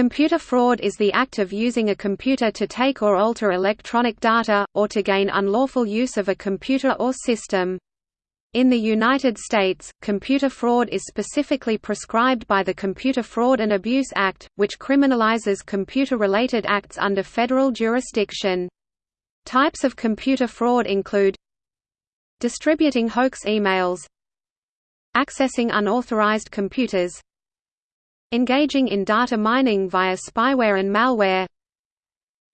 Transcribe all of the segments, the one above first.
Computer fraud is the act of using a computer to take or alter electronic data, or to gain unlawful use of a computer or system. In the United States, computer fraud is specifically prescribed by the Computer Fraud and Abuse Act, which criminalizes computer-related acts under federal jurisdiction. Types of computer fraud include distributing hoax emails accessing unauthorized computers engaging in data mining via spyware and malware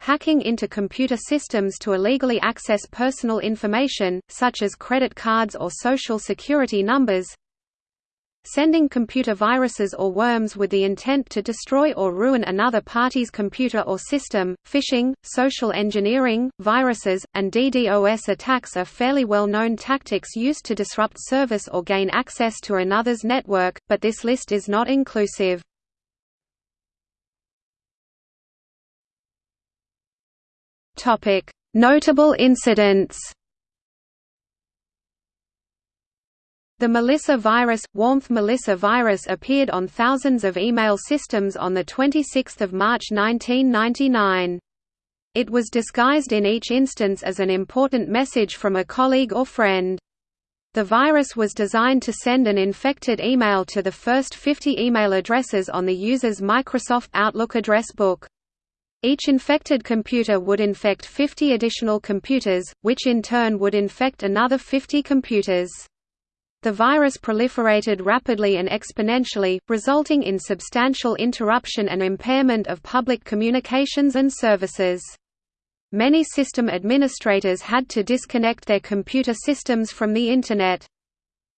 hacking into computer systems to illegally access personal information, such as credit cards or social security numbers sending computer viruses or worms with the intent to destroy or ruin another party's computer or system. Phishing, social engineering, viruses, and DDoS attacks are fairly well known tactics used to disrupt service or gain access to another's network, but this list is not inclusive. Notable incidents. The Melissa virus, Warmth Melissa virus appeared on thousands of email systems on 26 March 1999. It was disguised in each instance as an important message from a colleague or friend. The virus was designed to send an infected email to the first 50 email addresses on the user's Microsoft Outlook address book. Each infected computer would infect 50 additional computers, which in turn would infect another 50 computers. The virus proliferated rapidly and exponentially, resulting in substantial interruption and impairment of public communications and services. Many system administrators had to disconnect their computer systems from the Internet.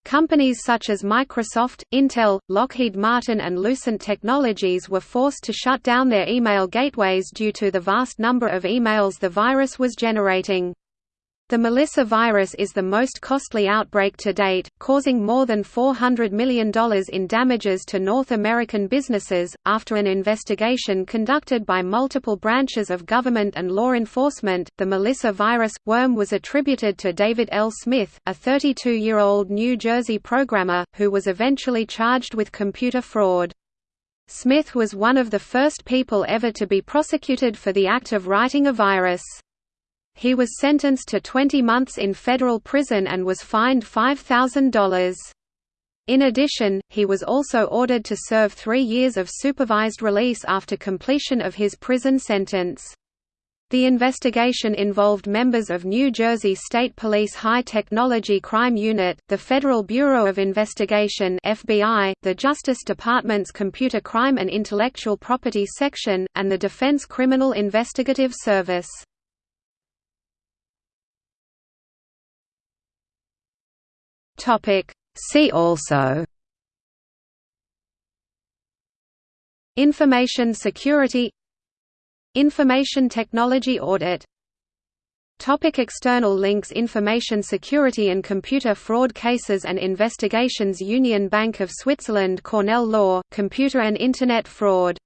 Companies such as Microsoft, Intel, Lockheed Martin and Lucent Technologies were forced to shut down their email gateways due to the vast number of emails the virus was generating. The Melissa virus is the most costly outbreak to date, causing more than $400 million in damages to North American businesses. After an investigation conducted by multiple branches of government and law enforcement, the Melissa virus worm was attributed to David L. Smith, a 32 year old New Jersey programmer, who was eventually charged with computer fraud. Smith was one of the first people ever to be prosecuted for the act of writing a virus. He was sentenced to 20 months in federal prison and was fined $5,000. In addition, he was also ordered to serve three years of supervised release after completion of his prison sentence. The investigation involved members of New Jersey State Police High Technology Crime Unit, the Federal Bureau of Investigation (FBI), the Justice Department's Computer Crime and Intellectual Property Section, and the Defense Criminal Investigative Service. Topic. See also. Information security. Information technology audit. Topic external links. Information security and computer fraud cases and investigations. Union Bank of Switzerland Cornell Law, Computer and Internet fraud